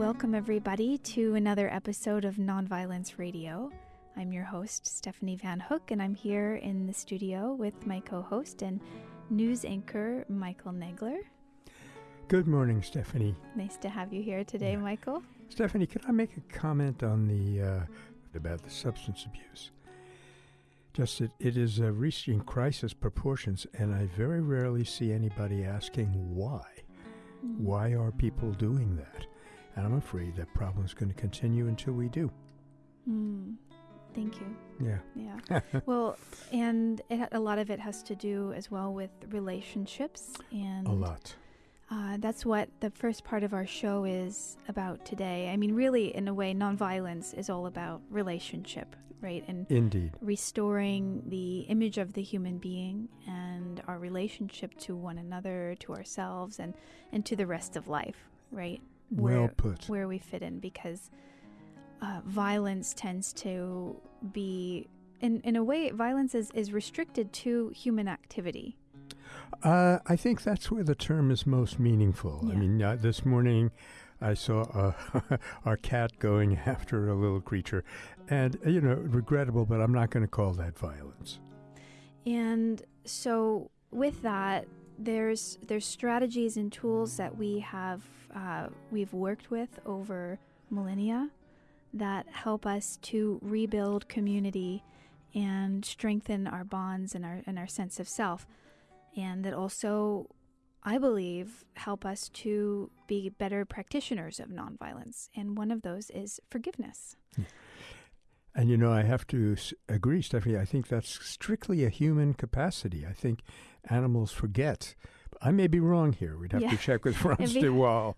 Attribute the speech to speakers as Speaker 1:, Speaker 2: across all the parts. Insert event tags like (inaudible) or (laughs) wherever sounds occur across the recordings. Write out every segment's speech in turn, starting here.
Speaker 1: welcome everybody to another episode of Nonviolence Radio. I'm your host, Stephanie Van Hook, and I'm here in the studio with my co host and news anchor, Michael Nagler.
Speaker 2: Good morning, Stephanie.
Speaker 1: Nice to have you here today, yeah. Michael.
Speaker 2: Stephanie, can I make a comment on the uh, about the substance abuse? Just that it is uh, reaching crisis proportions, and I very rarely see anybody asking why. Mm. Why are people doing that? And I'm afraid that problem is going to continue until we do.
Speaker 1: Mm. Thank you.
Speaker 2: Yeah.
Speaker 1: Yeah. (laughs) well, and it, a lot of it has to do as well with relationships and
Speaker 2: a lot.
Speaker 1: Uh, that's what the first part of our show is about today. I mean, really, in a way, nonviolence is all about relationship, right?
Speaker 2: And indeed,
Speaker 1: restoring the image of the human being and our relationship to one another, to ourselves, and and to the rest of life, right?
Speaker 2: Where, well put.
Speaker 1: Where we fit in, because uh, violence tends to be, in in a way, violence is is restricted to human activity
Speaker 2: uh, I think that's where the term is most meaningful.
Speaker 1: Yeah.
Speaker 2: I mean, uh, this morning I saw uh, (laughs) our cat going (laughs) after a little creature, and uh, you know, regrettable, but I'm not going to call that violence.
Speaker 1: And so, with that, there's there's strategies and tools that we have uh, we've worked with over millennia that help us to rebuild community and strengthen our bonds and our and our sense of self and that also, I believe, help us to be better practitioners of nonviolence. And one of those is forgiveness.
Speaker 2: And you know, I have to agree, Stephanie. I think that's strictly a human capacity. I think animals forget. I may be wrong here. We'd have yeah. to check with Frans de Waal.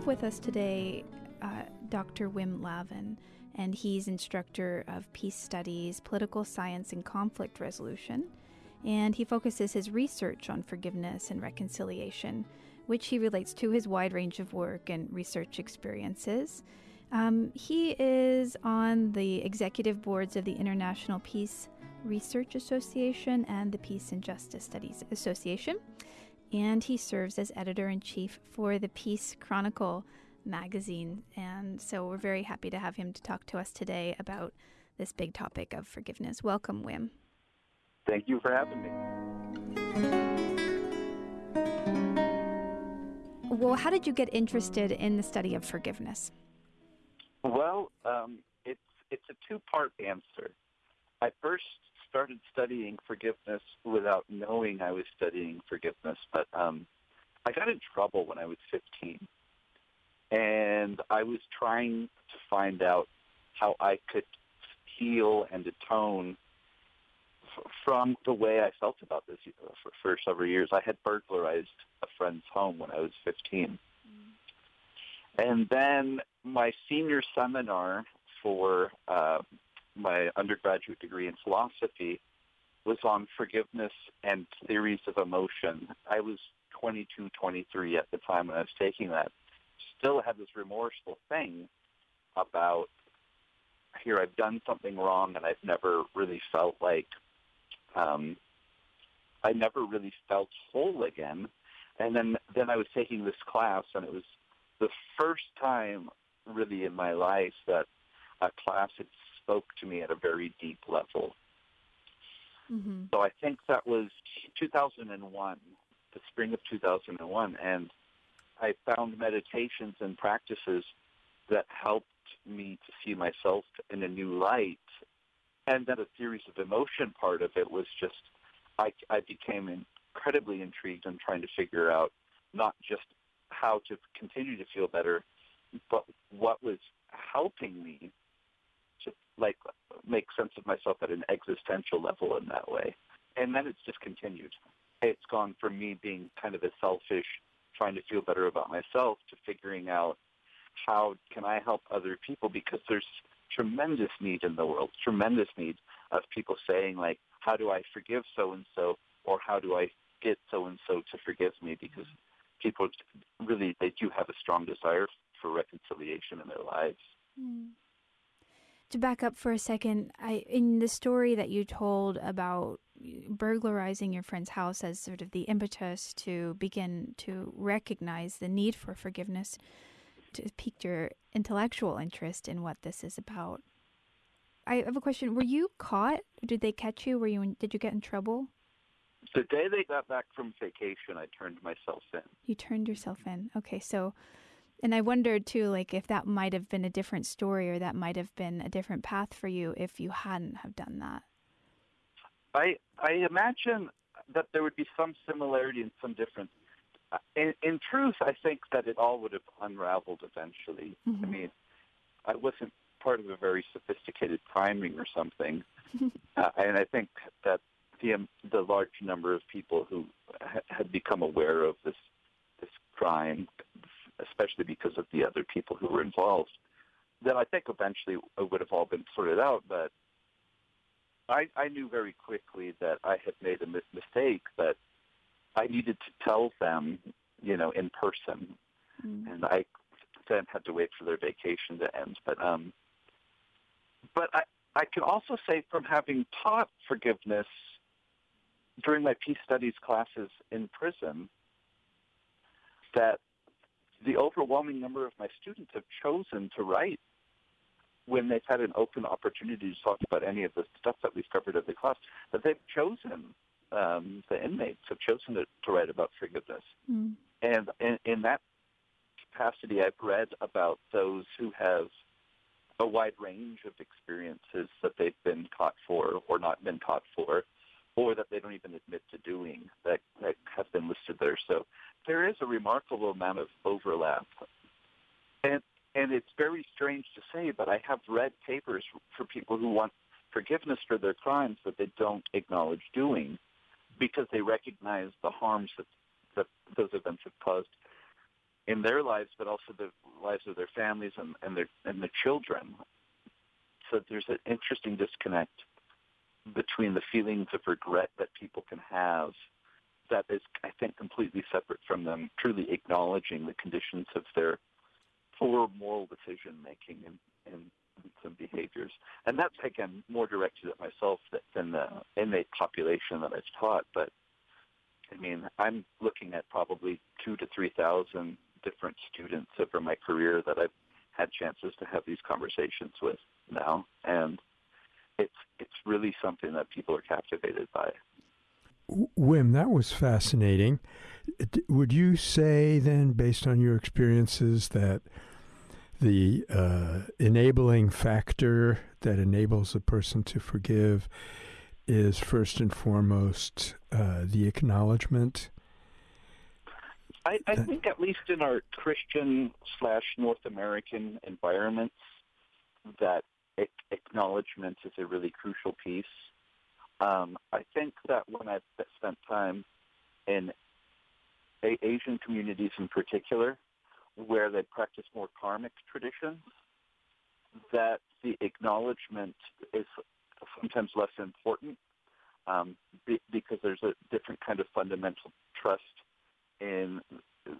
Speaker 1: have with us today uh, Dr. Wim Laven, and he's instructor of peace studies, political science, and conflict resolution. And he focuses his research on forgiveness and reconciliation, which he relates to his wide range of work and research experiences. Um, he is on the executive boards of the International Peace Research Association and the Peace and Justice Studies Association and he serves as editor in chief for the Peace Chronicle magazine. And so we're very happy to have him to talk to us today about this big topic of forgiveness. Welcome, Wim.
Speaker 3: Thank you for having me.
Speaker 1: Well, how did you get interested in the study of forgiveness?
Speaker 3: Well, um, it's it's a two part answer. I first started studying forgiveness without knowing I was studying forgiveness, but um, I got in trouble when I was 15. And I was trying to find out how I could heal and atone from the way I felt about this for, for several years. I had burglarized a friend's home when I was 15. Mm. And then my senior seminar for uh, my undergraduate degree in philosophy was on forgiveness and theories of emotion. I was 22, 23 at the time when I was taking that. Still had this remorseful thing about here I've done something wrong and I've never really felt like um, I never really felt whole again. And then then I was taking this class and it was the first time really in my life that a class had spoke to me at a very deep level. Mm-hmm. So I think that was 2001, the spring of 2001, and I found meditations and practices that helped me to see myself in a new light. And then a series of emotion part of it was just I, I became incredibly intrigued in trying to figure out not just how to continue to feel better, but what was helping me to like make sense of myself at an existential level in that way. And then it's just continued. It's gone from me being kind of a selfish, trying to feel better about myself to figuring out how can I help other people because there's tremendous need in the world, tremendous need of people saying like, how do I forgive so and so, or how do I get so and so to forgive me? Because people really they do have a strong desire for reconciliation in their lives.
Speaker 1: Mm. To back up for a second, I in the story that you told about burglarizing your friend's house as sort of the impetus to begin to recognize the need for forgiveness, to piqued your intellectual interest in what this is about. I have a question. Were you caught? Did they catch you? Were you? In, did you get in trouble?
Speaker 3: The day they got back from vacation, I turned myself in.
Speaker 1: You turned yourself in. Okay, so, and I wondered too, like if that might have been a different story or that might have been a different path for you if you hadn't have done that.
Speaker 3: I I imagine that there would be some similarity and some difference. In, in truth, I think that it all would have unraveled eventually. Mm-hmm. I mean, I wasn't part of a very sophisticated crime ring or something, (laughs) uh, and I think that the um, the large number of people who ha- had become aware of this this crime, especially because of the other people who were involved, that I think eventually it would have all been sorted out. But I, I knew very quickly that I had made a mistake, that I needed to tell them, you know, in person, mm. and I then had to wait for their vacation to end. But um, but I I can also say from having taught forgiveness during my peace studies classes in prison that the overwhelming number of my students have chosen to write when they've had an open opportunity to talk about any of the stuff that we've covered in the class, that they've chosen, um, the inmates have chosen to, to write about forgiveness. Mm. And in, in that capacity, I've read about those who have a wide range of experiences that they've been caught for or not been caught for, or that they don't even admit to doing that, that have been listed there. So there is a remarkable amount of overlap. And and it's very strange to say, but I have read papers for people who want forgiveness for their crimes that they don't acknowledge doing because they recognize the harms that, that those events have caused in their lives, but also the lives of their families and, and their and their children. So there's an interesting disconnect between the feelings of regret that people can have that is, I think, completely separate from them truly acknowledging the conditions of their poor moral decision making and, and some behaviors. And that's, again, more directed at myself than the inmate population that I've taught. But, I mean, I'm looking at probably two to 3,000 different students over my career that I've had chances to have these conversations with now. And it's, it's really something that people are captivated by.
Speaker 2: Wim, that was fascinating. Would you say then, based on your experiences, that the uh, enabling factor that enables a person to forgive is first and foremost uh, the acknowledgement.
Speaker 3: I, I think, at least in our Christian slash North American environments, that acknowledgement is a really crucial piece. Um, I think that when I've spent time in Asian communities in particular, where they practice more karmic traditions, that the acknowledgement is sometimes less important um, be, because there's a different kind of fundamental trust in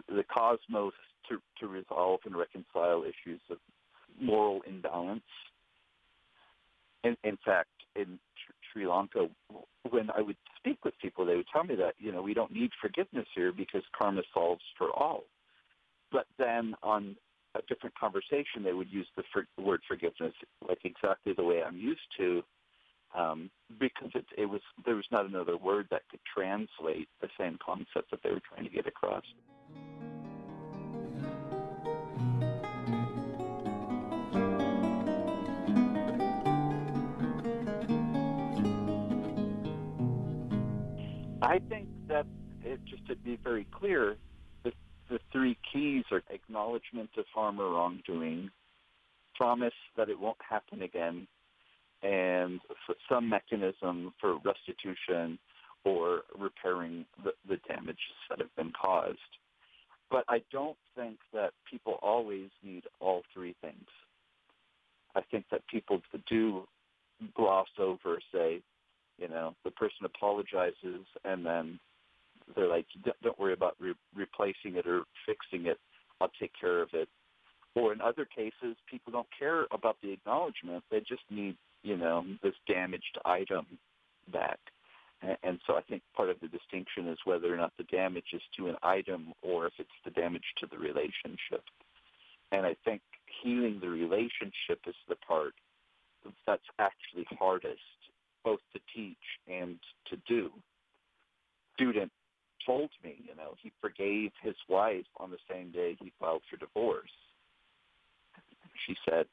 Speaker 3: the cosmos to, to resolve and reconcile issues of moral imbalance. In, in fact, in Sri Lanka, when I would speak with people, they would tell me that, you know, we don't need forgiveness here because karma solves for all. But then on a different conversation, they would use the for, word forgiveness like exactly the way I'm used to, um, because it, it was there was not another word that could translate the same concept that they were trying to get across. I think that it, just to be very clear, the three keys are acknowledgement of harm or wrongdoing, promise that it won't happen again, and some mechanism for restitution or repairing the, the damages that have been caused. But I don't think that people always need all three things. I think that people do gloss over, say, you know, the person apologizes and then they're like, don't worry about re- replacing it or fixing it. I'll take care of it. or in other cases, people don't care about the acknowledgement. They just need, you know, this damaged item back. And so I think part of the distinction is whether or not the damage is to an item or if it's the damage to the relationship. And I think healing the relationship is the part that's actually hardest, both to teach and to do. Student told me, you know, he forgave his wife on the same day he filed for divorce. She said,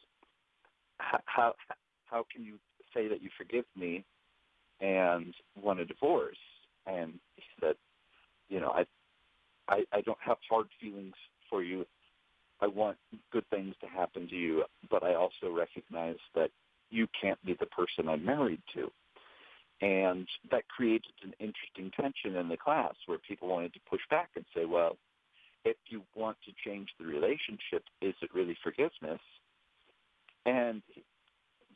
Speaker 3: "How how can you say that you forgive me and want a divorce?" And he said, "You know, I I, I don't have hard feelings for you. I want good things to happen to you, but I also recognize that you can't be the person I'm married to. And that created an interesting tension in the class where people wanted to push back and say, well, if you want to change the relationship, is it really forgiveness? And,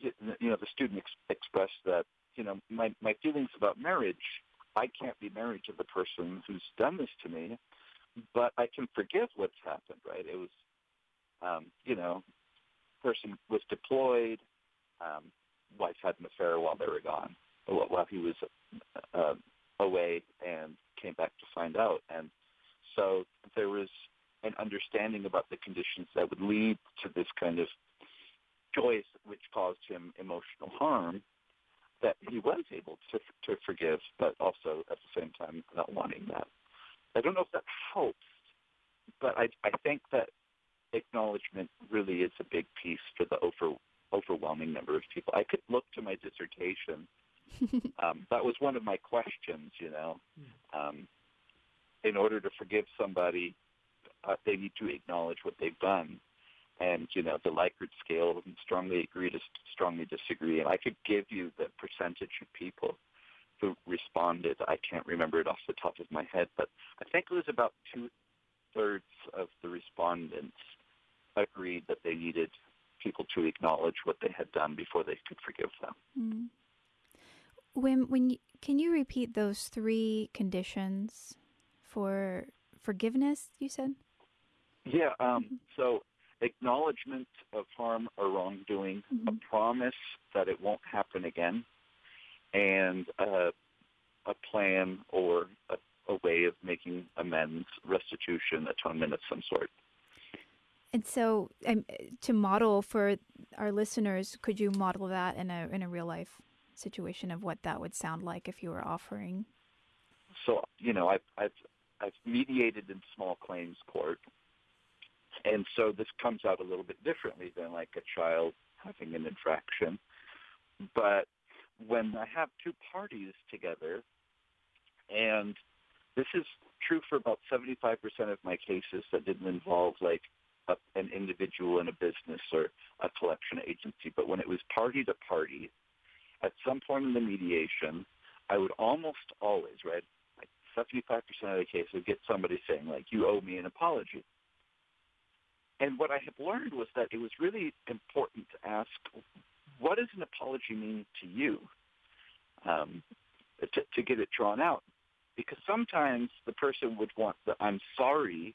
Speaker 3: you know, the student ex- expressed that, you know, my, my feelings about marriage, I can't be married to the person who's done this to me, but I can forgive what's happened, right? It was, um, you know, person was deployed, um, wife had an affair while they were gone, while he was uh, away, and came back to find out. And so there was an understanding about the conditions that would lead to this kind of choice, which caused him emotional harm. That he was able to to forgive, but also at the same time not wanting that. I don't know if that helps, but I I think that acknowledgement really is a big piece for the over overwhelming number of people. I could look to my dissertation. Um, that was one of my questions, you know. Um, in order to forgive somebody, uh, they need to acknowledge what they've done. And, you know, the Likert scale, strongly agree to strongly disagree. And I could give you the percentage of people who responded. I can't remember it off the top of my head, but I think it was about two thirds of the respondents agreed that they needed people to acknowledge what they had done before they could forgive them.
Speaker 1: Mm. When when you, can you repeat those three conditions for forgiveness? You said.
Speaker 3: Yeah. Um, mm-hmm. So acknowledgement of harm or wrongdoing, mm-hmm. a promise that it won't happen again, and uh, a plan or a, a way of making amends, restitution, atonement of some sort.
Speaker 1: And so, um, to model for our listeners, could you model that in a in a real life situation of what that would sound like if you were offering?
Speaker 3: So, you know, I've I've I've mediated in small claims court, and so this comes out a little bit differently than like a child having an infraction. But when I have two parties together, and this is true for about 75% of my cases that didn't involve like a, an individual in a business or a collection agency, but when it was party to party, at some point in the mediation, I would almost always, right, like 75% of the case, would get somebody saying, like, you owe me an apology. And what I had learned was that it was really important to ask, what does an apology mean to you? Um, to, to get it drawn out. Because sometimes the person would want the I'm sorry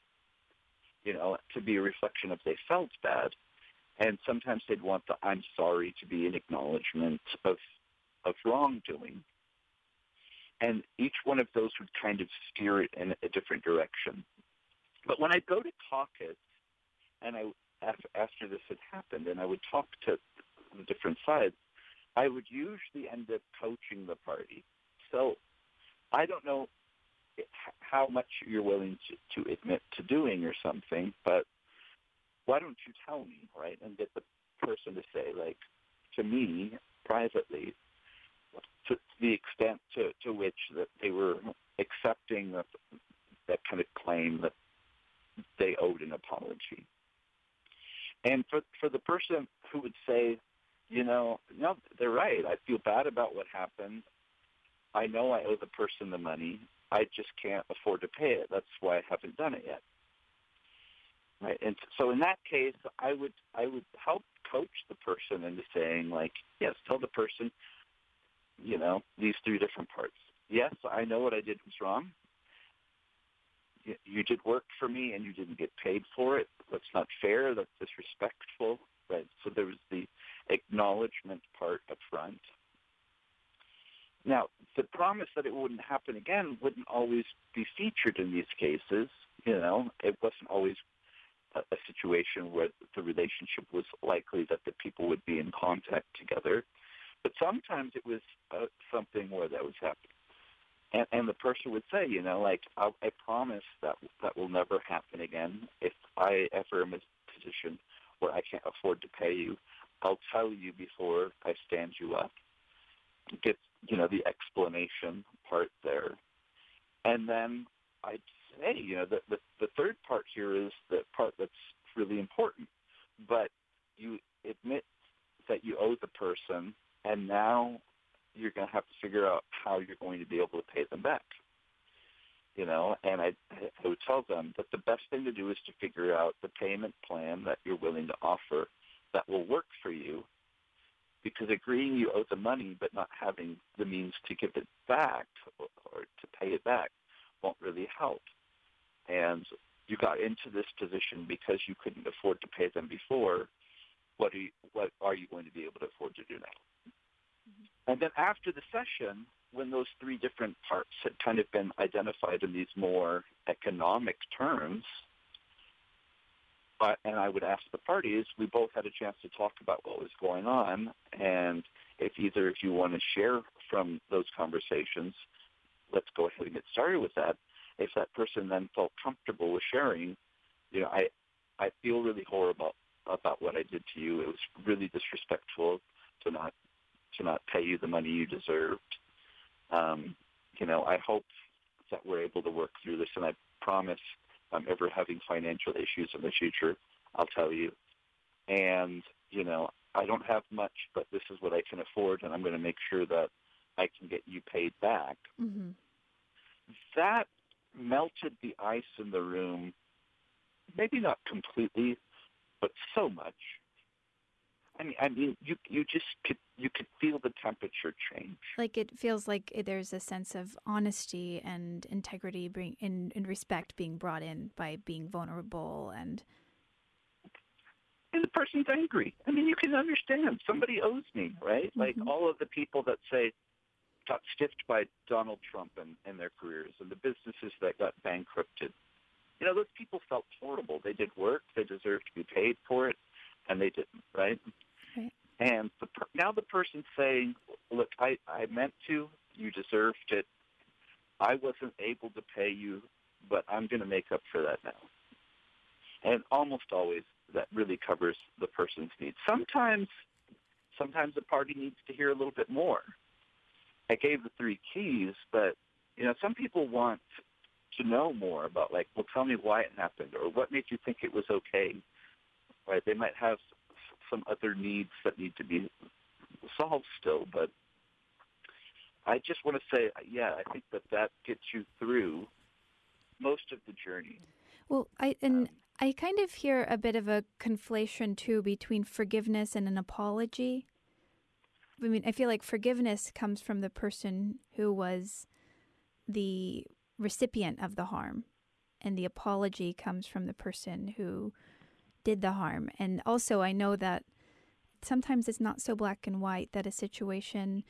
Speaker 3: you know, to be a reflection of they felt bad. And sometimes they'd want the I'm sorry to be an acknowledgement of of wrongdoing. And each one of those would kind of steer it in a different direction. But when I go to caucus, and I after this had happened, and I would talk to the different sides, I would usually end up coaching the party. So I don't know how much you're willing to, to admit to doing or something, but why don't you tell me, right? And get the person to say, like, to me, privately, to the extent to, to which that they were accepting that, that kind of claim that they owed an apology. And for for the person who would say, you know, no, they're right. I feel bad about what happened. I know I owe the person the money. I just can't afford to pay it. That's why I haven't done it yet. Right. And so in that case, I would I would help coach the person into saying like, yes, tell the person, you know, these three different parts. Yes, I know what I did was wrong. you, did work for me and you didn't get paid for it. That's not fair. That's disrespectful, right? So there was the acknowledgement part up front. Now, the promise that it wouldn't happen again wouldn't always be featured in these cases. You know, it wasn't always a, a situation where the relationship was likely that the people would be in contact together. But sometimes it was uh, something where that was happening. And, and the person would say, you know, like, I, I promise that that will never happen again. If I ever am in a position where I can't afford to pay you, I'll tell you before I stand you up. Get, you know, the explanation part there. And then I'd say, you know, the, the, the third part here is the part that's really important. But you admit that you owe the person, and now you're going to have to figure out how you're going to be able to pay them back. You know, and I, I would tell them that the best thing to do is to figure out the payment plan that you're willing to offer that will work for you. Because agreeing you owe the money but not having the means to give it back or, to pay it back won't really help. And you got into this position because you couldn't afford to pay them before. What are you, what are you going to be able to afford to do now? And then after the session, when those three different parts had kind of been identified in these more economic terms, and I would ask the parties, we both had a chance to talk about what was going on, and if either of you want to share from those conversations, let's go ahead and get started with that. If that person then felt comfortable with sharing, you know, I I feel really horrible about what I did to you. It was really disrespectful to not to not pay you the money you deserved. Um, you know, I hope that we're able to work through this, and I promise I'm ever having financial issues in the future, I'll tell you. And, you know, I don't have much, but this is what I can afford, and I'm going to make sure that I can get you paid back.
Speaker 1: Mm-hmm.
Speaker 3: That melted the ice in the room, maybe not completely, but so much I mean, I mean, you you just could you could feel the temperature change.
Speaker 1: Like it feels like there's a sense of honesty and integrity, bring in, and respect being brought in by being vulnerable and.
Speaker 3: And the person's angry. I mean, you can understand somebody owes me, right? Mm-hmm. Like all of the people that say got stiffed by Donald Trump and, in their careers, and the businesses that got bankrupted. You know, those people felt horrible. They did work. They deserved to be paid for it, and they didn't, right? And the, now the person's saying, look, I, I meant to. You deserved it. I wasn't able to pay you, but I'm going to make up for that now. And almost always that really covers the person's needs. Sometimes, sometimes the party needs to hear a little bit more. I gave the three keys, but you know, some people want to know more about like, well, tell me why it happened or what made you think it was okay. Right? They might have some other needs that need to be solved still, but I just want to say, yeah, I think that that gets you through most of the journey.
Speaker 1: Well, I and um, I kind of hear a bit of a conflation too between forgiveness and an apology. I mean, I feel like forgiveness comes from the person who was the recipient of the harm, and the apology comes from the person who did the harm. And also, I know that sometimes it's not so black and white that a situation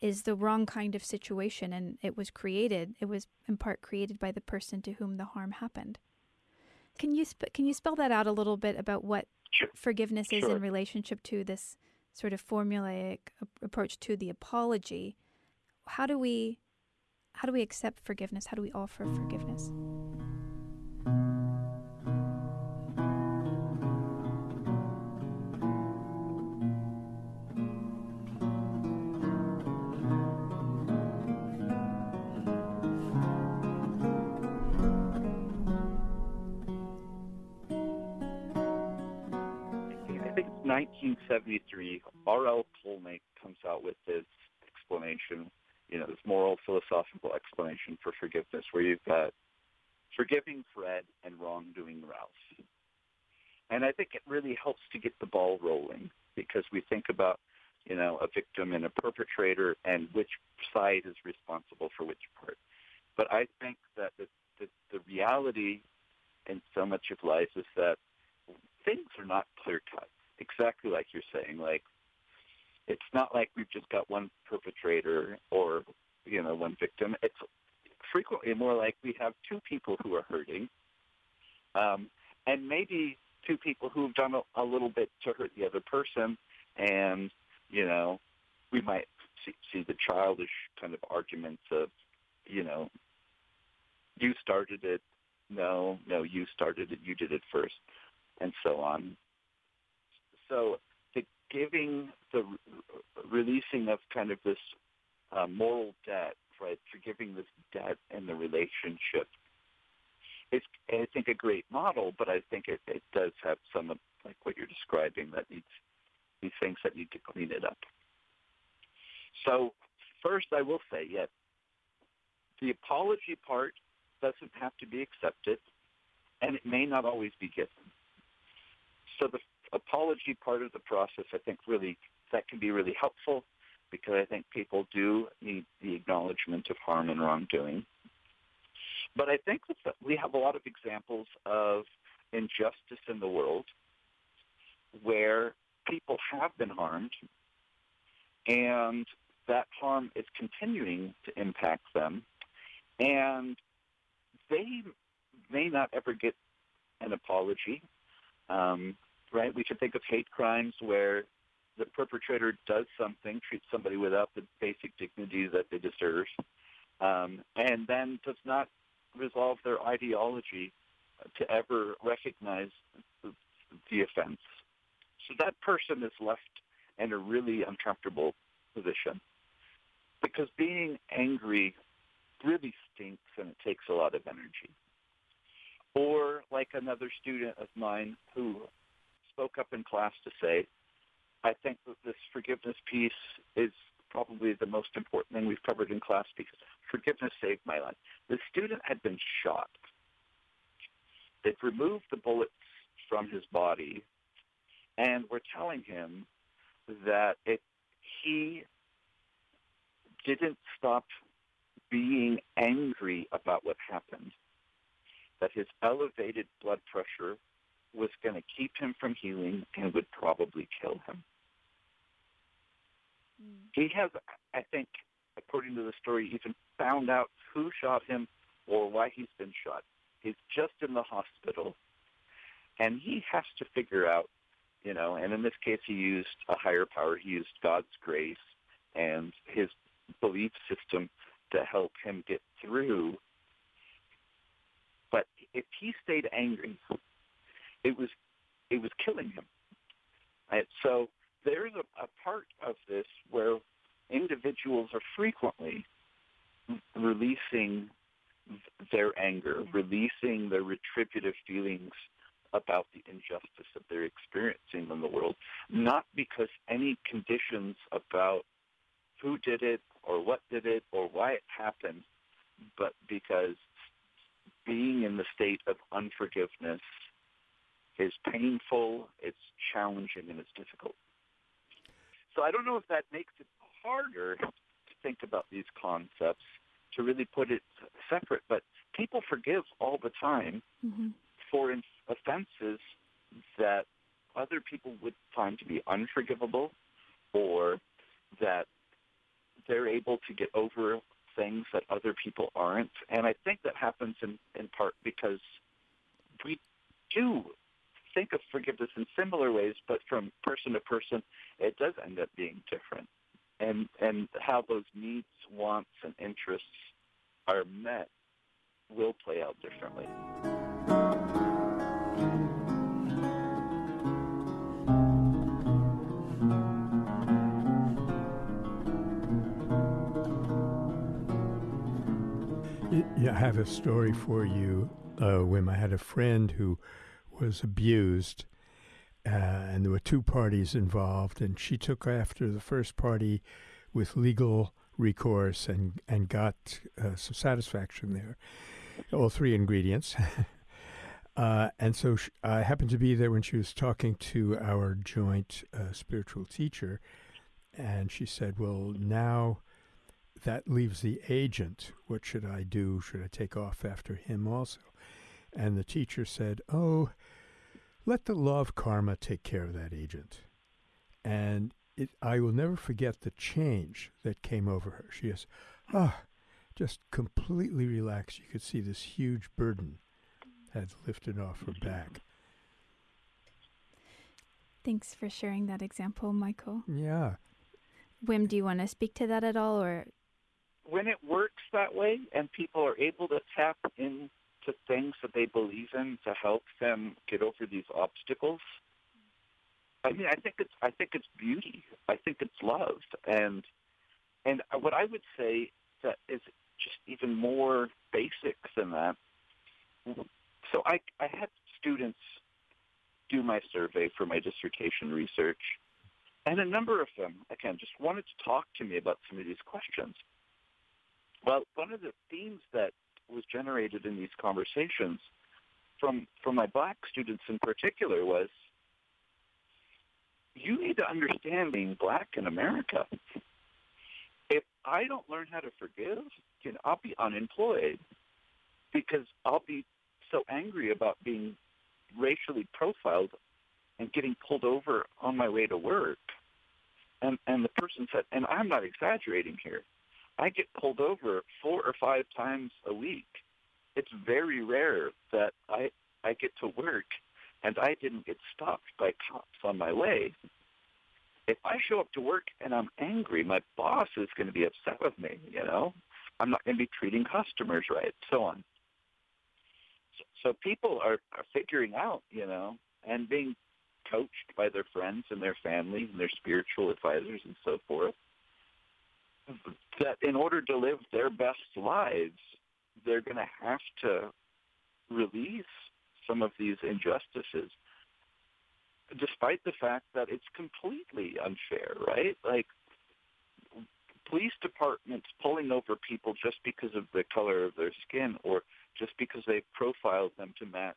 Speaker 1: is the wrong kind of situation and it was created, it was in part created by the person to whom the harm happened. Can you sp- can you spell that out a little bit about what
Speaker 3: sure.
Speaker 1: forgiveness is
Speaker 3: sure.
Speaker 1: in relationship to this sort of formulaic approach to the apology? How do we how do we accept forgiveness? How do we offer forgiveness?
Speaker 3: 1973, Aurel Kolnai comes out with this explanation, you know, this moral philosophical explanation for forgiveness, where you've got forgiving Fred and wrongdoing Ralph. And I think it really helps to get the ball rolling because we think about, you know, a victim and a perpetrator and which side is responsible for which part. But I think that the, the, the reality in so much of life is that things are not clear cut. Exactly like you're saying. Like it's not like we've just got one perpetrator or you know one victim. It's frequently more like we have two people who are hurting, um, and maybe two people who've done a, a little bit to hurt the other person, and you know we might see, see the childish kind of arguments of you know you started it, no, no, you started it, you did it first, and so on. So the giving, the releasing of kind of this uh, moral debt, right, forgiving this debt in the relationship is, I think, a great model, but I think it, it does have some of, like what you're describing, that needs these things that need to clean it up. So first, I will say, yes, the apology part doesn't have to be accepted, and it may not always be given. So the apology part of the process, I think, really that can be really helpful because I think people do need the acknowledgement of harm and wrongdoing. But I think that we have a lot of examples of injustice in the world where people have been harmed and that harm is continuing to impact them and they may not ever get an apology. Um, right? We can think of hate crimes where the perpetrator does something, treats somebody without the basic dignity that they deserve, um, and then does not resolve their ideology to ever recognize the, the offense. So that person is left in a really uncomfortable position because being angry really stinks and it takes a lot of energy. Or like another student of mine who spoke up in class to say, I think that this forgiveness piece is probably the most important thing we've covered in class because forgiveness saved my life. The student had been shot. They've removed the bullets from his body and were telling him that he didn't stop being angry about what happened, that his elevated blood pressure was going to keep him from healing and would probably kill him. Mm. He has, I think, according to the story, even found out who shot him or why he's been shot. He's just in the hospital, and he has to figure out, you know, and in this case, he used a higher power. He used God's grace and his belief system to help him get through. But if he stayed angry, it was it was killing him. So there's a, a part of this where individuals are frequently releasing their anger, releasing their retributive feelings about the injustice that they're experiencing in the world, not because any conditions about who did it or what did it or why it happened, but because being in the state of unforgiveness is painful, it's challenging, and it's difficult. So I don't know if that makes it harder to think about these concepts, to really put it separate, but people forgive all the time mm-hmm. for offenses that other people would find to be unforgivable or that they're able to get over things that other people aren't. And I think that happens in, in part because we do think of forgiveness in similar ways, but from person to person, it does end up being different. And, and how those needs, wants, and interests are met will play out differently.
Speaker 2: Yeah, I have a story for you, uh, Wim. I had a friend who was abused, uh, and there were two parties involved, and she took after the first party with legal recourse and and got uh, some satisfaction there. All three ingredients. (laughs) uh, and so I happened to be there when she was talking to our joint uh, spiritual teacher, and she said, "Well, now that leaves the agent. What should I do? Should I take off after him also? And the teacher said, Oh, let the law of karma take care of that agent. And it, I will never forget the change that came over her. She is, ah, just completely relaxed. You could see this huge burden had lifted off her back.
Speaker 1: Thanks for sharing that example, Michael.
Speaker 2: Yeah.
Speaker 1: Wim, do you want to speak to that at all, or
Speaker 3: when it works that way and people are able to tap into things that they believe in to help them get over these obstacles, I mean, I think it's I think it's beauty. I think it's love, and and what I would say that is just even more basic than that. So I I had students do my survey for my dissertation research, and a number of them again just wanted to talk to me about some of these questions. Well, one of the themes that was generated in these conversations from from my black students in particular was you need to understand being black in America. If I don't learn how to forgive, you know, I'll be unemployed because I'll be so angry about being racially profiled and getting pulled over on my way to work. And and the person said, and I'm not exaggerating here. I get pulled over four or five times a week. It's very rare that I I get to work and I didn't get stopped by cops on my way. If I show up to work and I'm angry, my boss is going to be upset with me, you know? I'm not going to be treating customers right, so on. So, so people are, are figuring out, you know, and being coached by their friends and their family and their spiritual advisors and so forth that in order to live their best lives, they're going to have to release some of these injustices, despite the fact that it's completely unfair, right? Like police departments pulling over people just because of the color of their skin or just because they profiled them to match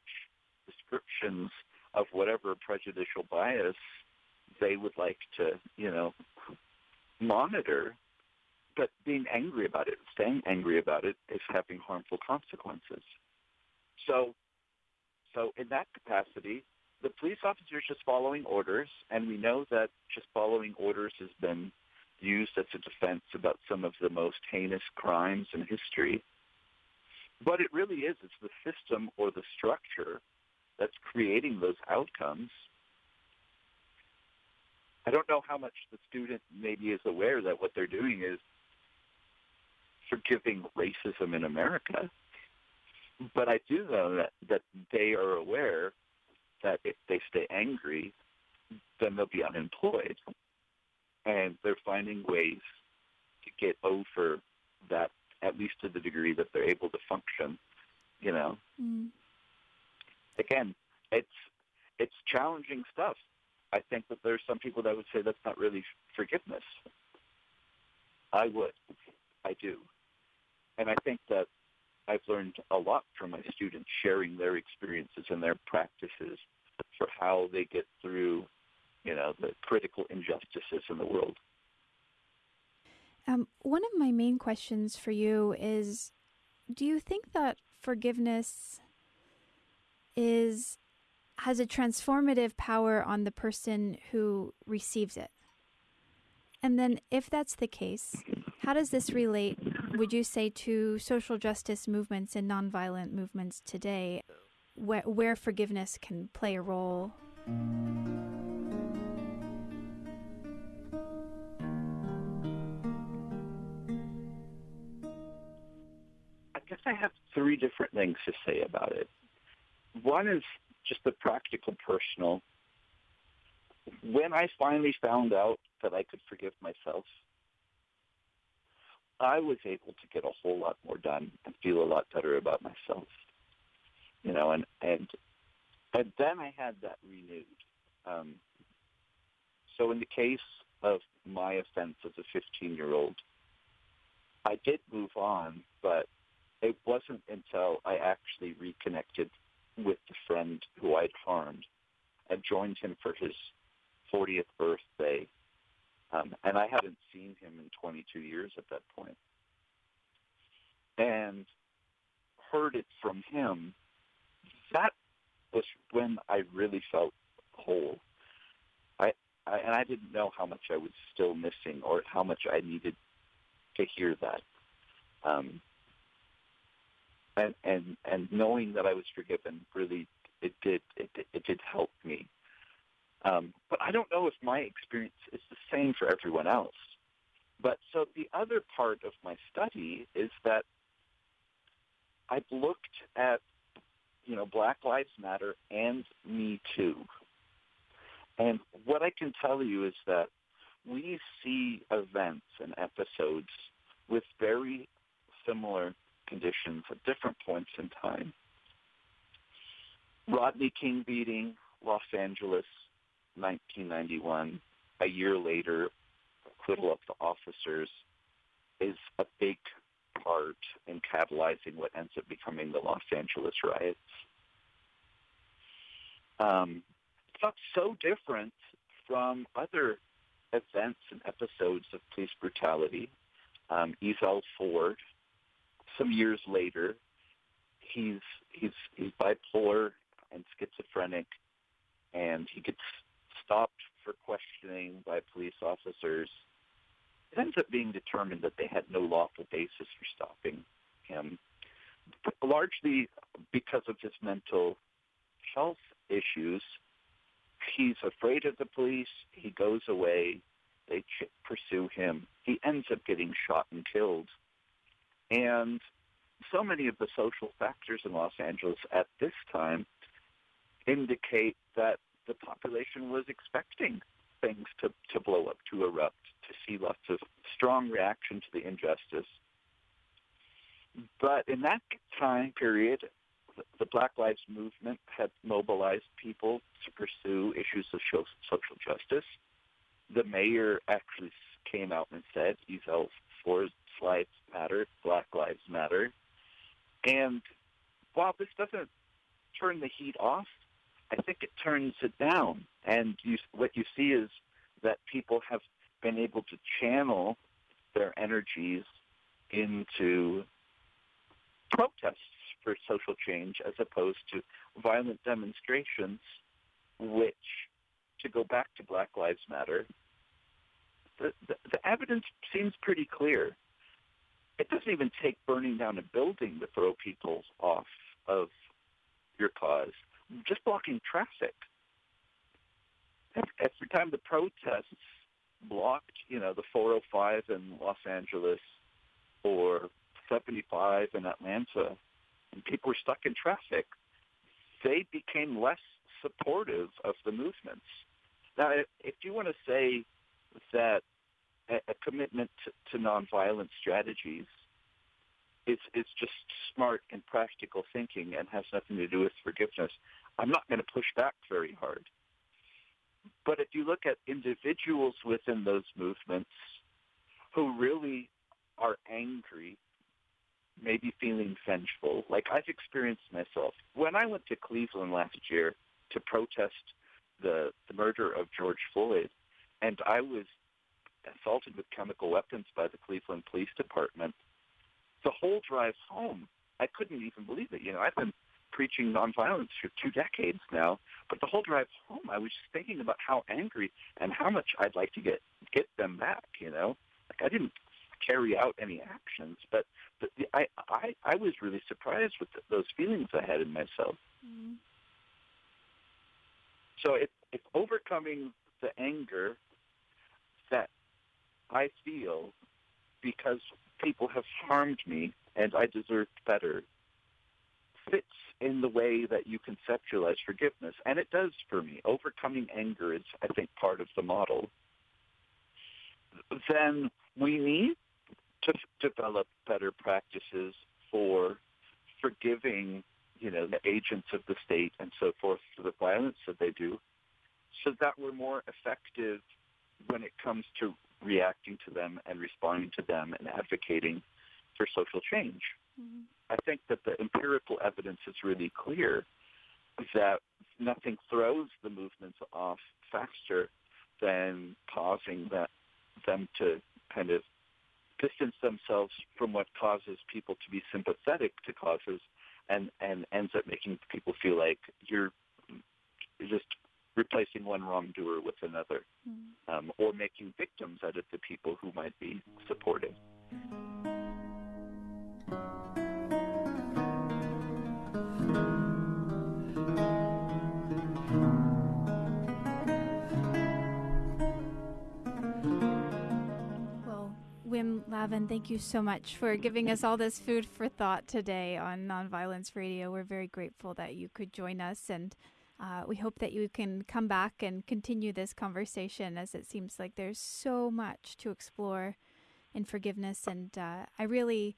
Speaker 3: descriptions of whatever prejudicial bias they would like to, you know, monitor but being angry about it, staying angry about it, is having harmful consequences. So, so in that capacity, the police officer is just following orders, and we know that just following orders has been used as a defense about some of the most heinous crimes in history. But it really is, it's the system or the structure that's creating those outcomes. I don't know how much the student maybe is aware that what they're doing is forgiving racism in America. But I do know that, that they are aware that if they stay angry, then they'll be unemployed. And they're finding ways to get over that, at least to the degree that they're able to function, you know. Mm. Again, it's it's challenging stuff. I think that there's some people that would say that's not really forgiveness. I would. I do. And I think that I've learned a lot from my students sharing their experiences and their practices for how they get through, you know, the critical injustices in the world.
Speaker 1: Um, one of my main questions for you is do you think that forgiveness is has a transformative power on the person who receives it? And then if that's the case, how does this relate would you say to social justice movements and nonviolent movements today, where, where forgiveness can play a role?
Speaker 3: I guess I have three different things to say about it. One is just the practical, personal. When I finally found out that I could forgive myself, I was able to get a whole lot more done and feel a lot better about myself. You know, and and and then I had that renewed. Um, so in the case of my offense as a 15-year-old, I did move on, but it wasn't until I actually reconnected with the friend who I'd harmed and joined him for his 40th birthday. Um, and I hadn't seen him in 22 years at that point, and heard it from him. That was when I really felt whole. I, I and I didn't know how much I was still missing or how much I needed to hear that. Um, and and and knowing that I was forgiven really it did it it did help me. Um, but I don't know if my experience is the same for everyone else. But so the other part of my study is that I've looked at you know Black Lives Matter and Me Too, and what I can tell you is that we see events and episodes with very similar conditions at different points in time. Rodney King beating, Los Angeles, 1991. A year later, acquittal of the officers is a big part in catalyzing what ends up becoming the Los Angeles riots. Um, it's not so different from other events and episodes of police brutality. Um, Ford, some years later, he's he's he's bipolar and schizophrenic, and he gets stopped for questioning by police officers. It ends up being determined that they had no lawful basis for stopping him, largely because of his mental health issues. He's afraid of the police. He goes away. They ch- pursue him. He ends up getting shot and killed. And so many of the social factors in Los Angeles at this time indicate that the population was expecting things to, to blow up, to erupt, to see lots of strong reaction to the injustice. But in that time period, the Black Lives Movement had mobilized people to pursue issues of social justice. The mayor actually came out and said, Ezell Ford's lives matter, Black Lives Matter. And while this doesn't turn the heat off, I think it turns it down. And you, what you see is that people have been able to channel their energies into protests for social change as opposed to violent demonstrations, which, to go back to Black Lives Matter, the, the, the evidence seems pretty clear. It doesn't even take burning down a building to throw people off of your cause just blocking traffic. Every time the protests blocked, you know, the 405 in Los Angeles or 75 in Atlanta, and people were stuck in traffic, they became less supportive of the movements. Now, if you want to say that a commitment to, nonviolent strategies is, is just smart and practical thinking and has nothing to do with forgiveness, I'm not going to push back very hard. But if you look at individuals within those movements who really are angry, maybe feeling vengeful, like I've experienced myself. When I went to Cleveland last year to protest the, the murder of George Floyd, and I was assaulted with chemical weapons by the Cleveland Police Department, the whole drive home, I couldn't even believe it. You know, I've been preaching nonviolence for two decades now. But the whole drive home, I was just thinking about how angry and how much I'd like to get get them back. You know, like I didn't carry out any actions, but, but the, I, I I was really surprised with the, those feelings I had in myself. Mm-hmm. So it, it's overcoming the anger that I feel because people have harmed me and I deserve better fits in the way that you conceptualize forgiveness. And it does for me. Overcoming anger is, I think, part of the model. Then we need to develop better practices for forgiving, you know, the agents of the state and so forth for the violence that they do, so that we're more effective when it comes to reacting to them and responding to them and advocating for social change. Mm-hmm. I think that the empirical evidence is really clear that nothing throws the movements off faster than causing that, them to kind of distance themselves from what causes people to be sympathetic to causes and, and ends up making people feel like you're just replacing one wrongdoer with another mm. um, or making victims out of the people who might be supporting.
Speaker 1: Well, Wim Laven, thank you so much for giving us all this food for thought today on Nonviolence Radio. We're very grateful that you could join us, and uh, we hope that you can come back and continue this conversation as it seems like there's so much to explore in forgiveness. And uh, I really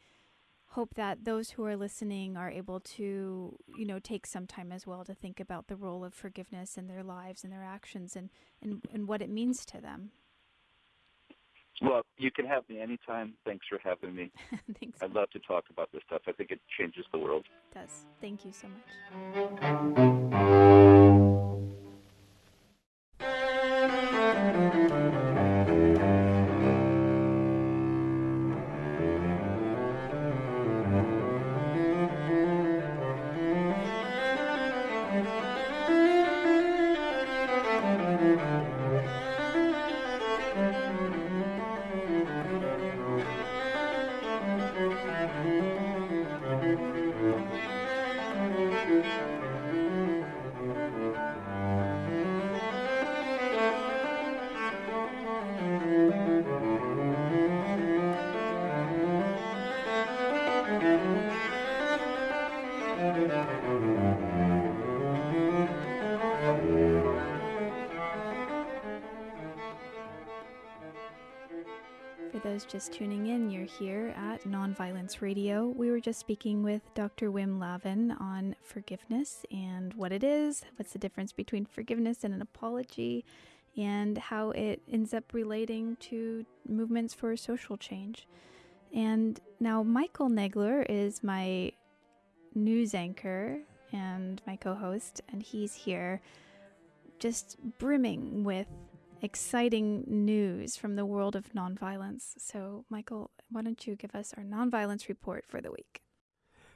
Speaker 1: hope that those who are listening are able to, you know, take some time as well to think about the role of forgiveness in their lives and their actions and, and, and what it means to them.
Speaker 3: Well, you can have me anytime. Thanks for having me. (laughs)
Speaker 1: Thanks.
Speaker 3: I'd love to talk about this stuff. I think it changes the world.
Speaker 1: It does. Thank you so much. Just tuning in, you're here at Nonviolence Radio. We were just speaking with Dr. Wim Laven on forgiveness and what it is, what's the difference between forgiveness and an apology, and how it ends up relating to movements for social change. And now, Michael Nagler is my news anchor and my co host, and he's here just brimming with exciting news from the world of nonviolence. So, Michael, why don't you give us our nonviolence report for the week?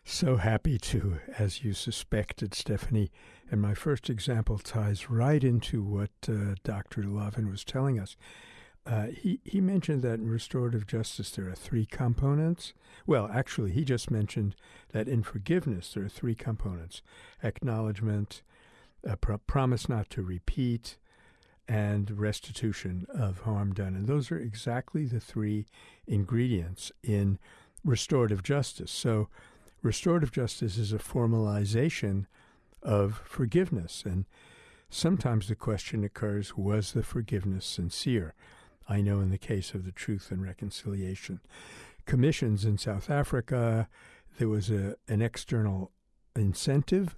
Speaker 2: So happy to, as you suspected, Stephanie. And my first example ties right into what uh, Dr. Laven was telling us. Uh, he, he mentioned that in restorative justice there are three components. Well, actually, he just mentioned that in forgiveness there are three components acknowledgement, pro- promise not to repeat, and restitution of harm done. And those are exactly the three ingredients in restorative justice. So, restorative justice is a formalization of forgiveness. And sometimes the question occurs was the forgiveness sincere? I know in the case of the Truth and Reconciliation Commissions in South Africa, there was a, an external incentive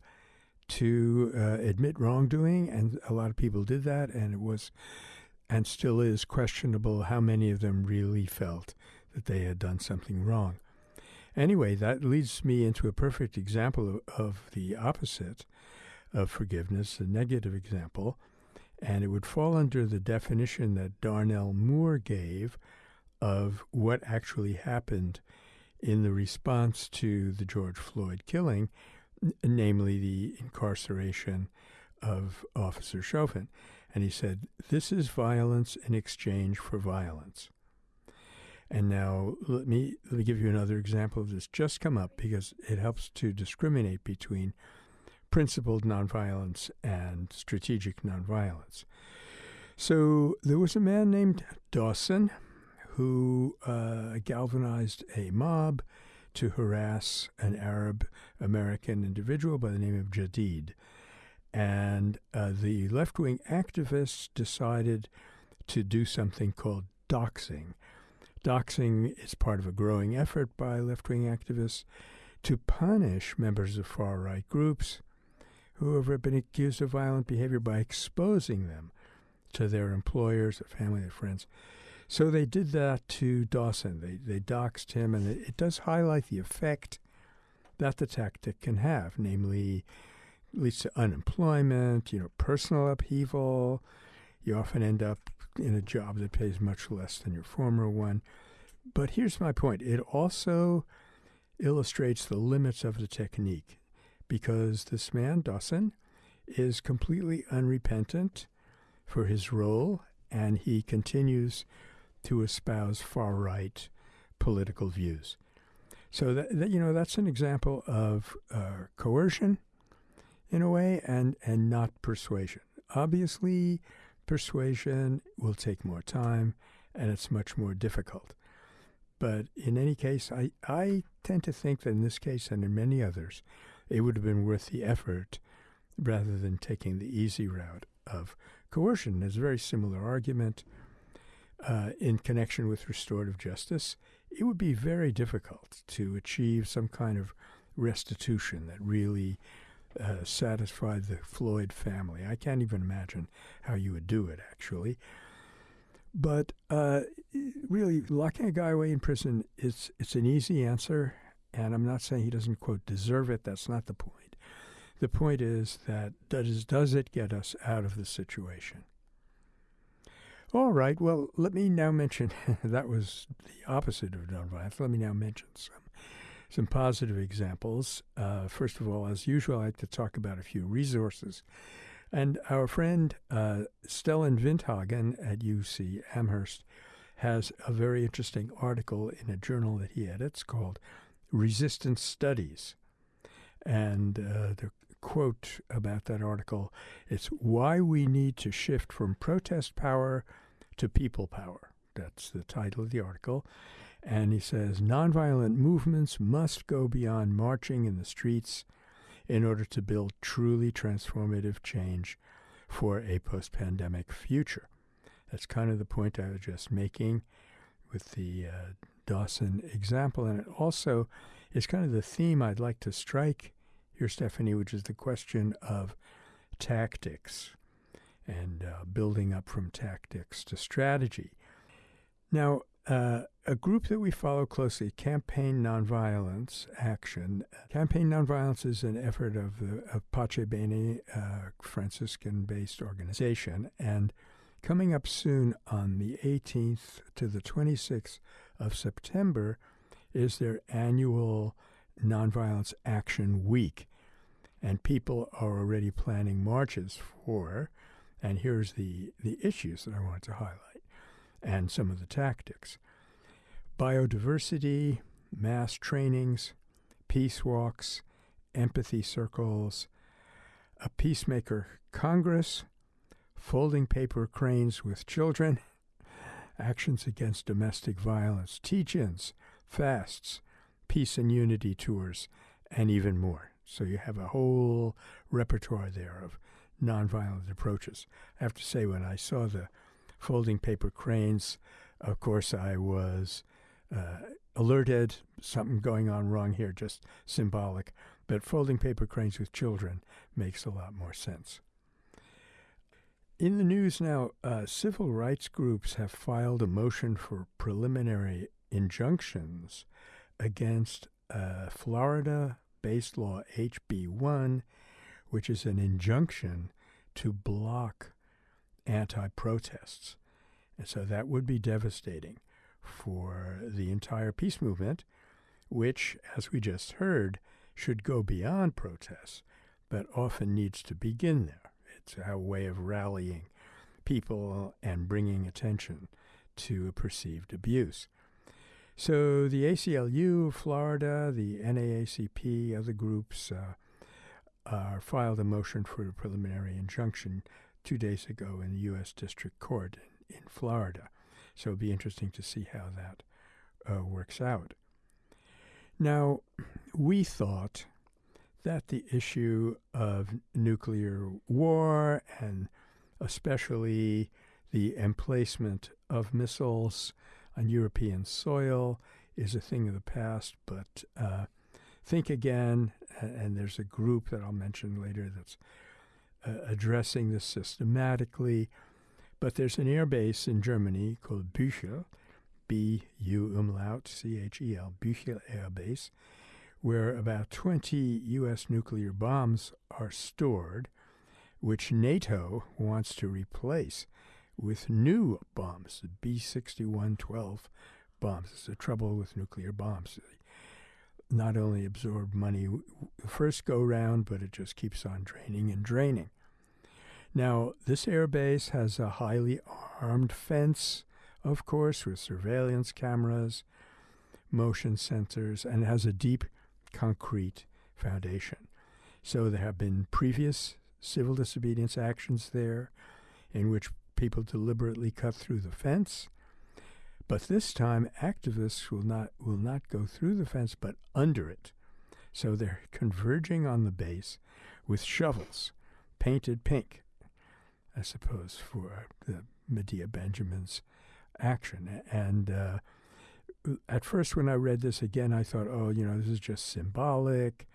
Speaker 2: to uh, admit wrongdoing, and a lot of people did that, and it was and still is questionable how many of them really felt that they had done something wrong. Anyway, that leads me into a perfect example of, of the opposite of forgiveness, a negative example, and it would fall under the definition that Darnell Moore gave of what actually happened in the response to the George Floyd killing, namely the incarceration of Officer Chauvin. And he said, This is violence in exchange for violence. And now let me let me give you another example of this just come up because it helps to discriminate between principled nonviolence and strategic nonviolence. So there was a man named Dawson who uh, galvanized a mob to harass an Arab American individual by the name of Jadid. And uh, the left wing activists decided to do something called doxing. Doxing is part of a growing effort by left wing activists to punish members of far right groups who have been accused of violent behavior by exposing them to their employers, their family, their friends. So they did that to Dawson. They they doxed him, and it, it does highlight the effect that the tactic can have, namely leads to unemployment, you know, personal upheaval. You often end up in a job that pays much less than your former one. But here's my point it also illustrates the limits of the technique because this man, Dawson, is completely unrepentant for his role and he continues to espouse far right political views. So that, that, you know that's an example of uh, coercion, in a way, and and not persuasion. Obviously, persuasion will take more time, and it's much more difficult. But in any case, I I tend to think that in this case and in many others, it would have been worth the effort rather than taking the easy route of coercion. There's a very similar argument uh, in connection with restorative justice it would be very difficult to achieve some kind of restitution that really uh, satisfied the Floyd family. I can't even imagine how you would do it, actually. But uh, really, locking a guy away in prison is it's an easy answer, and I'm not saying he doesn't quote deserve it. That's not the point. The point is that does does it get us out of the situation? All right. Well, let me now mention (laughs) that was the opposite of nonviolence. Let me now mention some some positive examples. Uh, first of all, as usual, I like to talk about a few resources. And our friend uh, Stellan Vinthagen at UC Amherst has a very interesting article in a journal that he edits called Resistance Studies. And uh, the quote about that article it's why we need to shift from protest power to people power. That's the title of the article. And he says nonviolent movements must go beyond marching in the streets in order to build truly transformative change for a post pandemic future. That's kind of the point I was just making with the uh, Dawson example. And it also is kind of the theme I'd like to strike here, Stephanie, which is the question of tactics and uh, building up from tactics to strategy. Now, uh, a group that we follow closely, Campaign Nonviolence Action. Campaign Nonviolence is an effort of the of Pace Bene, uh, Franciscan-based organization, and coming up soon on the 18th to the 26th of September is their annual Nonviolence Action Week, and people are already planning marches for and here's the, the issues that I want to highlight and some of the tactics biodiversity, mass trainings, peace walks, empathy circles, a peacemaker congress, folding paper cranes with children, (laughs) actions against domestic violence, teach ins, fasts, peace and unity tours, and even more. So you have a whole repertoire there of nonviolent approaches. I have to say, when I saw the folding paper cranes, of course, I was uh, alerted something going on wrong here, just symbolic. But folding paper cranes with children makes a lot more sense. In the news now, uh, civil rights groups have filed a motion for preliminary injunctions against uh, Florida based law HB 1 which is an injunction to block anti protests. And so that would be devastating for the entire peace movement, which, as we just heard, should go beyond protests, but often needs to begin there. It's a way of rallying people and bringing attention to perceived abuse. So the ACLU, Florida, the NAACP, other groups, uh, uh, filed a motion for a preliminary injunction two days ago in the U.S. District Court in, in Florida. So it'll be interesting to see how that uh, works out. Now, we thought that the issue of nuclear war and especially the emplacement of missiles on European soil is a thing of the past, but uh, think again and there's a group that I'll mention later that's uh, addressing this systematically. But there's an air base in Germany called Büchel, B U umlaut C H E L, Büchel Air Base, where about 20 U.S. nuclear bombs are stored, which NATO wants to replace with new bombs, the B 6112 bombs. It's the trouble with nuclear bombs. They not only absorb money the first go round, but it just keeps on draining and draining. Now, this airbase has a highly armed fence, of course, with surveillance cameras, motion sensors, and has a deep concrete foundation. So there have been previous civil disobedience actions there in which people deliberately cut through the fence. But this time, activists will not will not go through the fence, but under it. So they're converging on the base with shovels, painted pink, I suppose, for the Medea Benjamin's action. And uh, at first, when I read this again, I thought, oh, you know, this is just symbolic.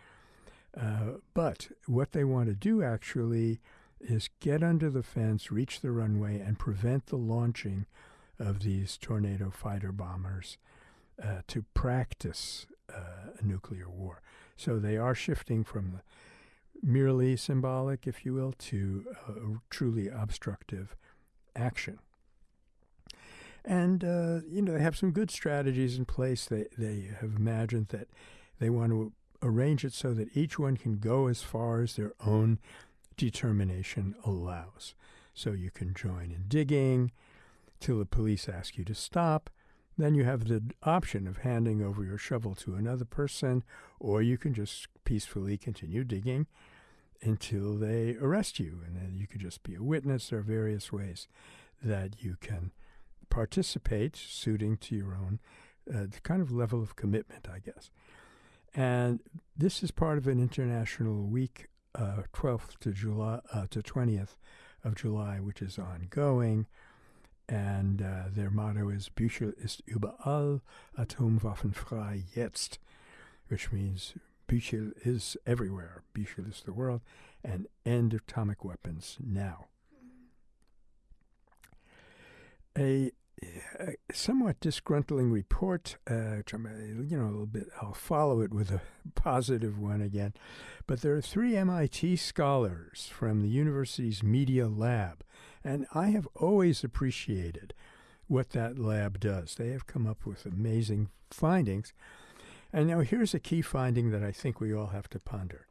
Speaker 2: Uh, but what they want to do actually is get under the fence, reach the runway, and prevent the launching of these tornado fighter bombers uh, to practice uh, a nuclear war. So they are shifting from the merely symbolic, if you will, to truly obstructive action. And uh, you know they have some good strategies in place. They they have imagined that they want to arrange it so that each one can go as far as their own determination allows. So you can join in digging till the police ask you to stop. Then you have the option of handing over your shovel to another person, or you can just peacefully continue digging until they arrest you. And then you could just be a witness. There are various ways that you can participate, suiting to your own uh, kind of level of commitment, I guess. And this is part of an international week, uh, 12th to July uh, to 20th of July, which is ongoing. And uh, their motto is Büchel ist überall, Atomwaffen frei jetzt, which means Büchel is everywhere, Büchel is the world, and end atomic weapons now. A somewhat disgruntling report, uh, which I'm, you know, a little bit, I'll follow it with a positive one again. But there are three MIT scholars from the university's media lab, and I have always appreciated what that lab does. They have come up with amazing findings. And now here's a key finding that I think we all have to ponder.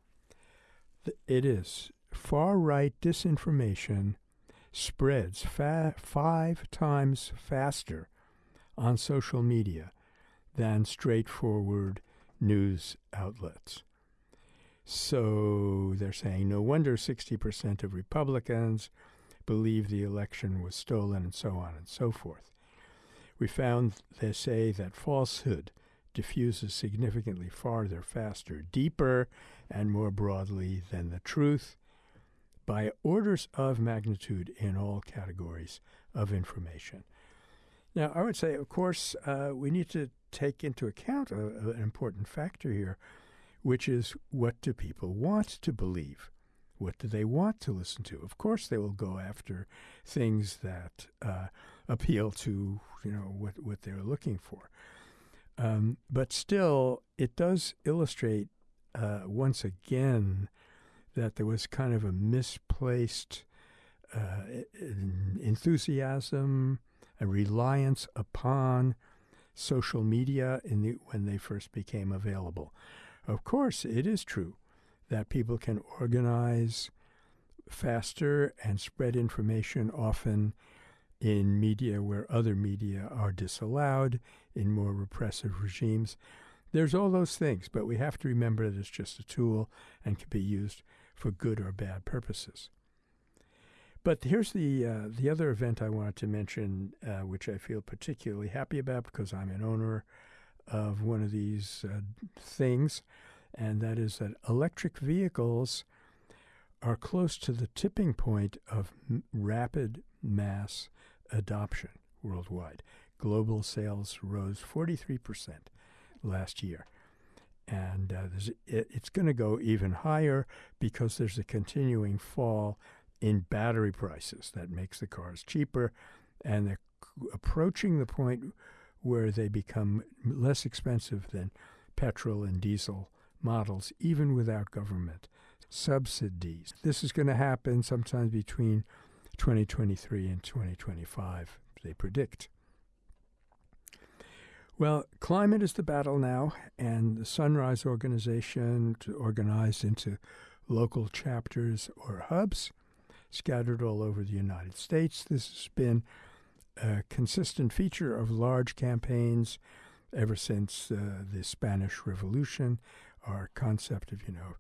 Speaker 2: It is far right disinformation spreads fa- five times faster on social media than straightforward news outlets. So they're saying no wonder 60% of Republicans believe the election was stolen and so on and so forth. We found they say that falsehood diffuses significantly farther, faster, deeper, and more broadly than the truth by orders of magnitude in all categories of information. Now, I would say, of course, uh, we need to take into account a, a, an important factor here, which is what do people want to believe? What do they want to listen to? Of course, they will go after things that uh, appeal to you know what what they're looking for. Um, but still, it does illustrate uh, once again that there was kind of a misplaced uh, enthusiasm, a reliance upon social media in the, when they first became available. Of course, it is true that people can organize faster and spread information often in media where other media are disallowed, in more repressive regimes. There's all those things, but we have to remember that it's just a tool and can be used for good or bad purposes. But here's the uh, the other event I wanted to mention, uh, which I feel particularly happy about because I'm an owner of one of these uh, things, and that is that electric vehicles are close to the tipping point of m- rapid mass adoption worldwide. Global sales rose 43% last year. And uh, it, it's going to go even higher because there's a continuing fall in battery prices that makes the cars cheaper. And they're approaching the point where they become less expensive than petrol and diesel models, even without government subsidies. This is going to happen sometimes between 2023 and 2025, they predict. Well, climate is the battle now, and the Sunrise Organization, organized into local chapters or hubs scattered all over the United States. This has been a consistent feature of large campaigns ever since uh, the Spanish Revolution. Our concept of, you know,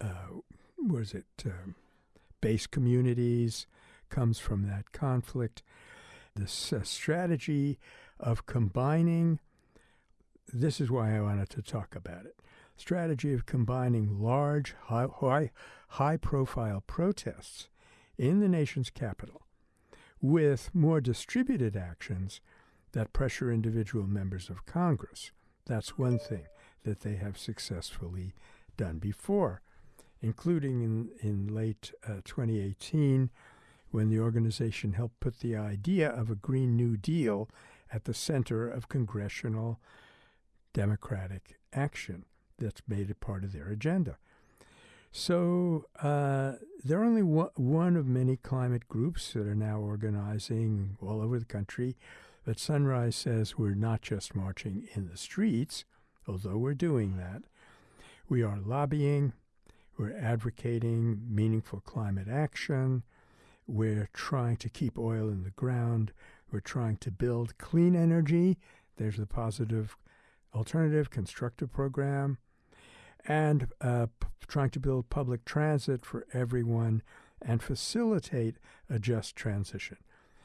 Speaker 2: uh, was it um, base communities comes from that conflict. This uh, strategy of combining, this is why I wanted to talk about it. Strategy of combining large, high, high, high profile protests in the nation's capital with more distributed actions that pressure individual members of Congress. That's one thing that they have successfully done before, including in, in late uh, 2018 when the organization helped put the idea of a Green New Deal at the center of congressional democratic action that's made it part of their agenda. So uh, they're only one, one of many climate groups that are now organizing all over the country. But Sunrise says we're not just marching in the streets, although we're doing that. We are lobbying, we're advocating meaningful climate action, we're trying to keep oil in the ground, we're trying to build clean energy. There's the positive alternative constructive program and uh, p- trying to build public transit for everyone and facilitate a just transition.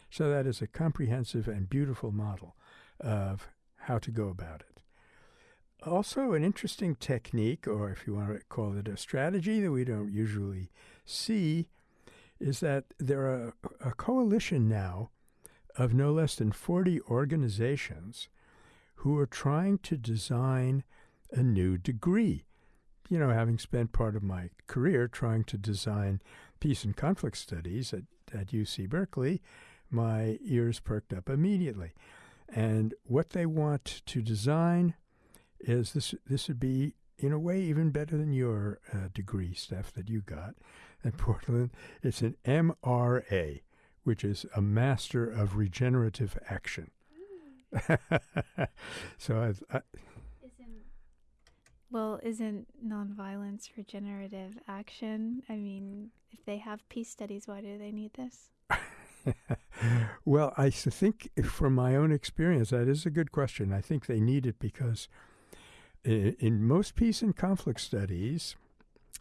Speaker 2: So that is a comprehensive and beautiful model of how to go about it. Also, an interesting technique, or if you want to call it a strategy that we don't usually see, is that there are a coalition now of no less than 40 organizations who are trying to design a new degree you know, having spent part of my career trying to design peace and conflict studies at, at UC Berkeley, my ears perked up immediately. And what they want to design is this this would be in a way even better than your uh, degree stuff that you got at (laughs) Portland. It's an MRA, which is a Master of Regenerative Action. Mm. (laughs) so I, I
Speaker 1: well, isn't nonviolence regenerative action? I mean, if they have peace studies, why do they need this? (laughs)
Speaker 2: well, I think from my own experience, that is a good question. I think they need it because in, in most peace and conflict studies,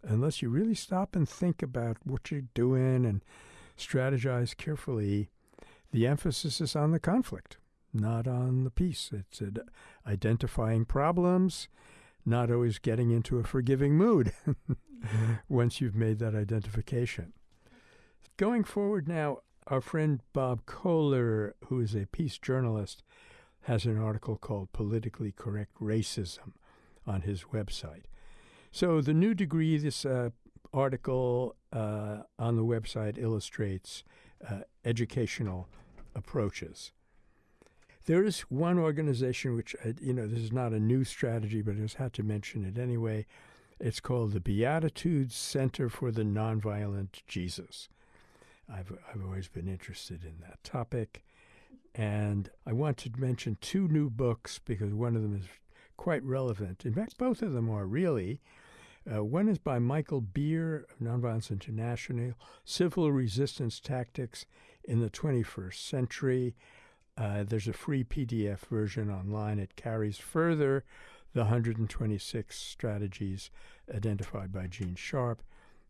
Speaker 2: unless you really stop and think about what you're doing and strategize carefully, the emphasis is on the conflict, not on the peace. It's identifying problems not always getting into a forgiving mood (laughs) once you've made that identification. Going forward now, our friend Bob Koehler, who is a peace journalist, has an article called Politically Correct Racism on his website. So, the new degree, this uh, article uh, on the website illustrates uh, educational approaches there is one organization which, uh, you know, this is not a new strategy, but I just had to mention it anyway. It's called the Beatitudes Center for the Nonviolent Jesus. I've, I've always been interested in that topic. And I want to mention two new books because one of them is quite relevant. In fact, both of them are really. Uh, one is by Michael Beer of Nonviolence International Civil Resistance Tactics in the 21st Century. Uh, there's a free PDF version online. It carries further the 126 strategies identified by Gene Sharp.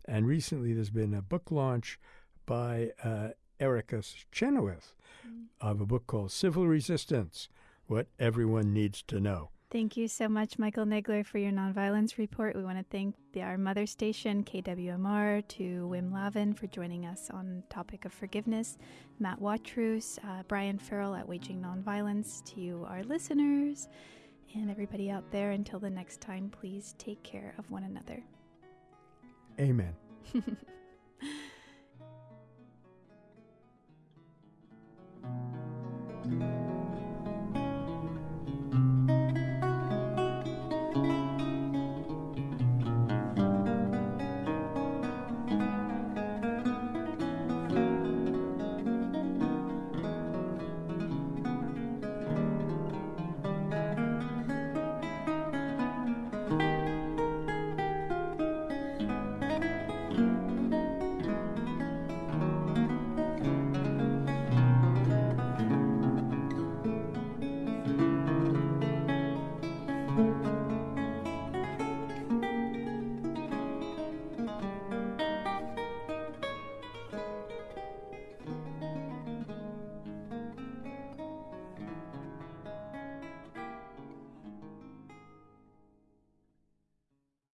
Speaker 2: And recently there's been a book launch by uh, Erica Chenoweth mm. of a book called Civil Resistance What Everyone Needs to Know.
Speaker 1: Thank you so much, Michael Nagler, for your nonviolence report. We want to thank the, our mother station, KWMR, to Wim Laven for joining us on topic of forgiveness, Matt Watrous, uh, Brian Farrell at Waging Nonviolence, to you, our listeners, and everybody out there. Until the next time, please take care of one another.
Speaker 2: Amen. (laughs)